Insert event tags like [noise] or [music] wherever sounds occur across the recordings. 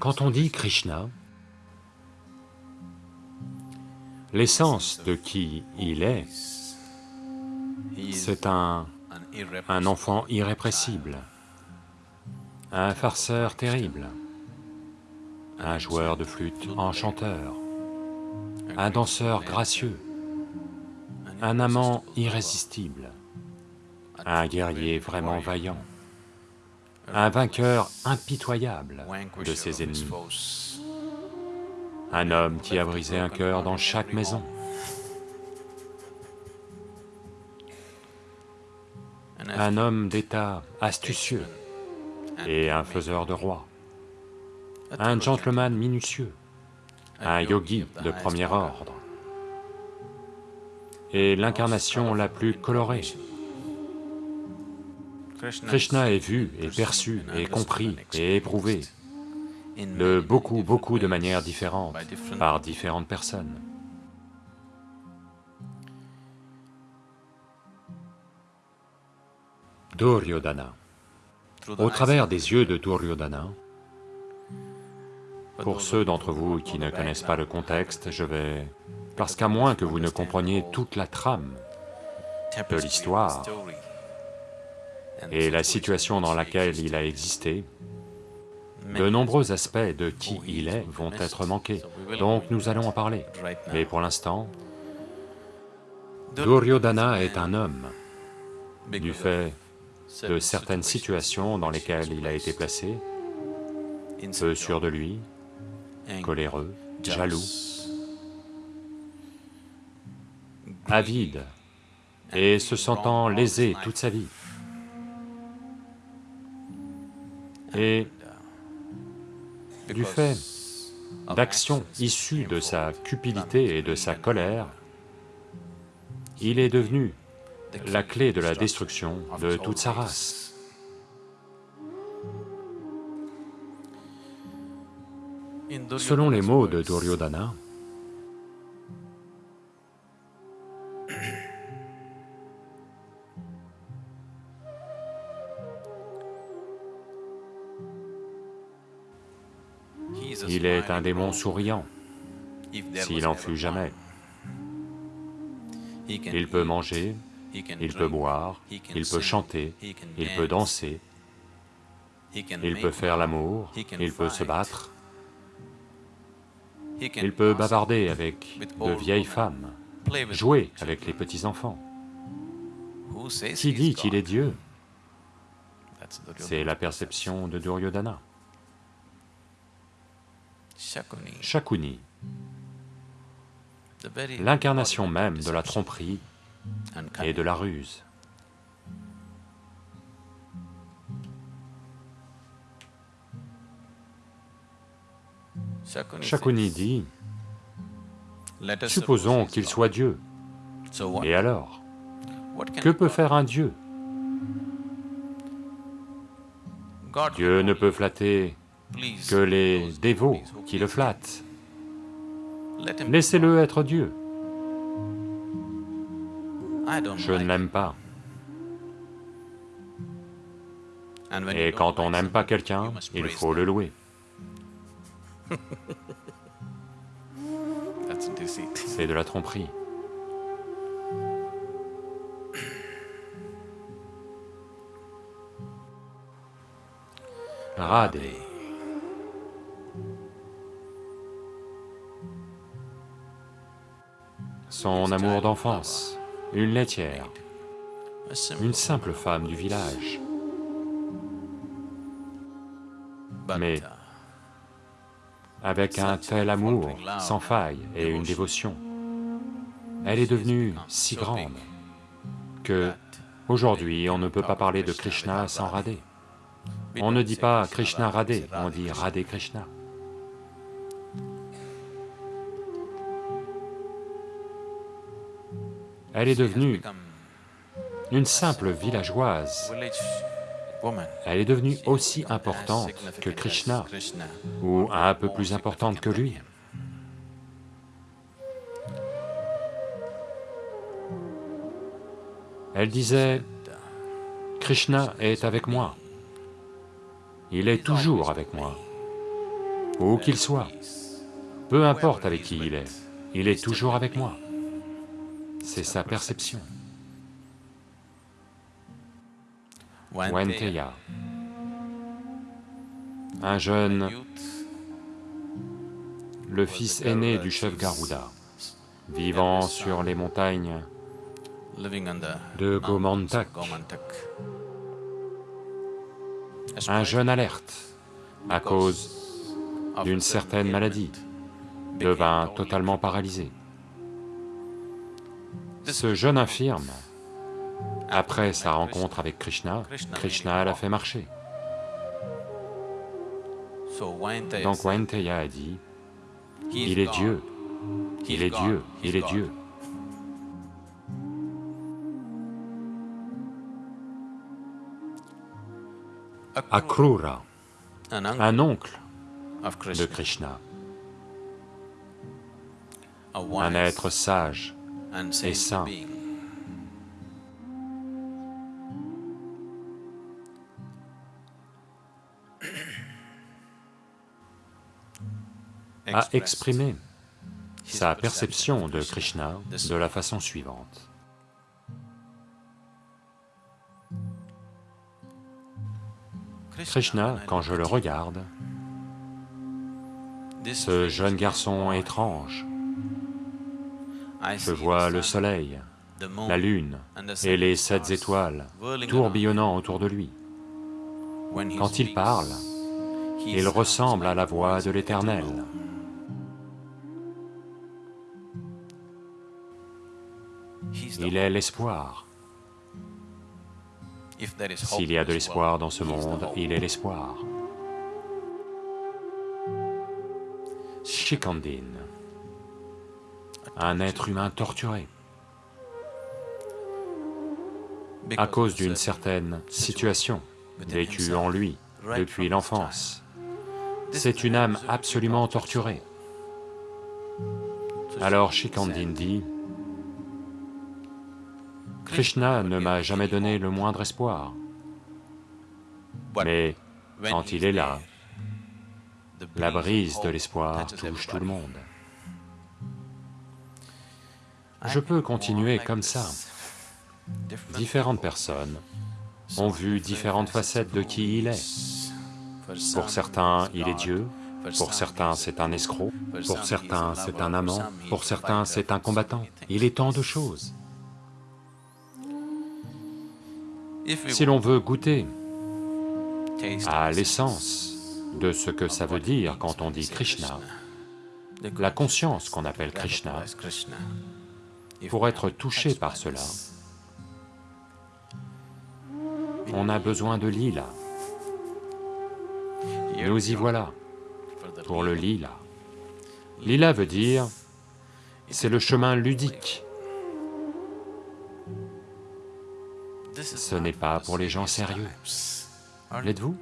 Quand on dit Krishna, l'essence de qui il est, c'est un, enfant irrépressible, un farceur terrible, un joueur de flûte enchanteur, un danseur gracieux, un amant irrésistible, un guerrier vraiment vaillant, un vainqueur impitoyable de ses ennemis, un homme qui a brisé un cœur dans chaque maison, un homme d'état astucieux et un faiseur de rois, un gentleman minutieux, un yogi de premier ordre, et l'incarnation la plus colorée. Krishna est vu et perçu et compris et éprouvé de beaucoup, beaucoup de manières différentes, par différentes personnes. Duryodhana. Au travers des yeux de Duryodhana, pour ceux d'entre vous qui ne connaissent pas le contexte, je vais... Parce qu'à moins que vous ne compreniez toute la trame de l'histoire et la situation dans laquelle il a existé, de nombreux aspects de qui il est vont être manqués, donc nous allons en parler. Mais pour l'instant, Duryodhana est un homme, du fait de certaines situations dans lesquelles il a été placé, peu sûr de lui, coléreux, jaloux, avide et se sentant lésé toute sa vie. Et du fait d'actions issues de sa cupidité et de sa colère, il est devenu la clé de la destruction de toute sa race. Selon les mots de Duryodhana, est un démon souriant, s'il en fut jamais. Il peut manger, il peut boire, il peut chanter, il peut danser, il peut faire l'amour, il peut se battre, il peut bavarder avec de vieilles femmes, jouer avec les petits-enfants. Qui dit qu'il est Dieu? C'est la perception de Duryodhana. Shakuni, l'incarnation même de la tromperie et de la ruse. Shakuni dit, supposons qu'il soit Dieu, et alors Que peut faire un Dieu? Dieu ne peut flatter que les dévots qui le flattent. Laissez-le être Dieu. Je ne l'aime pas. Et quand on n'aime pas quelqu'un, il faut le louer. [laughs] C'est de la tromperie. Radhe. Son amour d'enfance, une laitière, une simple femme du village. Mais avec un tel amour sans faille et une dévotion, elle est devenue si grande que aujourd'hui on ne peut pas parler de Krishna sans Radhe. On ne dit pas Krishna Radhe, on dit Radhe Krishna. Elle est devenue une simple villageoise. Elle est devenue aussi importante que Krishna, ou un peu plus importante que lui. Elle disait, Krishna est avec moi, il est toujours avec moi. où qu'il soit, peu importe avec qui il est, il est toujours avec moi. C'est sa perception. Wenteya, un jeune, le fils aîné du chef Garuda, vivant sur les montagnes de Gomantak, un jeune alerte à cause d'une certaine maladie, devint totalement paralysé. Ce jeune infirme, après sa rencontre avec Krishna, Krishna l'a fait marcher. Donc Wainteya a dit, il est Dieu, il est Dieu, il est Dieu. Akrura, un oncle de Krishna, un être sage et saint. a exprimé sa perception de Krishna de la façon suivante. Krishna, quand je le regarde, ce jeune garçon étrange, je vois le soleil, la lune et les sept étoiles tourbillonnant autour de lui. Quand il parle, il ressemble à la voix de l'Éternel. Il est l'espoir. S'il y a de l'espoir dans ce monde, il est l'espoir. Shikandin, un être humain torturé à cause d'une certaine situation vécue en lui depuis l'enfance. C'est une âme absolument torturée. Alors Shikandin dit, Krishna ne m'a jamais donné le moindre espoir. Mais quand il est là, la brise de l'espoir touche tout le monde. Je peux continuer comme ça. Différentes personnes ont vu différentes facettes de qui il est. Pour certains, il est Dieu, pour certains, c'est un escroc, pour certains, c'est un amant, pour certains, c'est un combattant. Il est tant de choses. Si l'on veut goûter à l'essence de ce que ça veut dire quand on dit Krishna, la conscience qu'on appelle Krishna, pour être touché par cela, on a besoin de lila. Nous y voilà, pour le lila. Lila veut dire, c'est le chemin ludique. Ce n'est pas pour les gens sérieux. L'êtes-vous?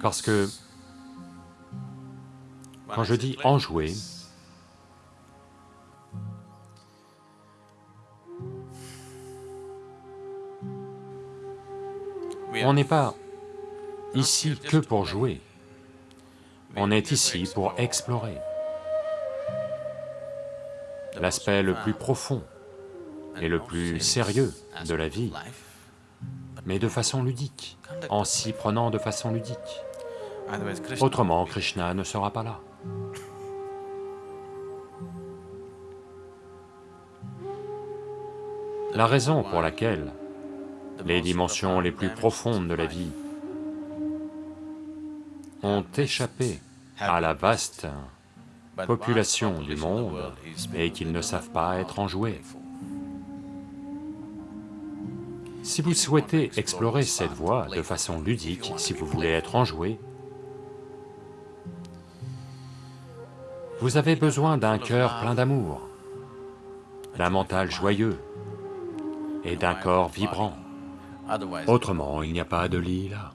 Parce que quand je dis enjouer, on n'est pas ici que pour jouer, on est ici pour explorer. L'aspect le plus profond et le plus sérieux de la vie, mais de façon ludique, en s'y prenant de façon ludique. Autrement, Krishna ne sera pas là. La raison pour laquelle les dimensions les plus profondes de la vie ont échappé à la vaste population du monde et qu'ils ne savent pas être enjoués. Si vous souhaitez explorer cette voie de façon ludique, si vous voulez être enjoué, vous avez besoin d'un cœur plein d'amour, d'un mental joyeux et d'un corps vibrant. Autrement, il n'y a pas de lit là.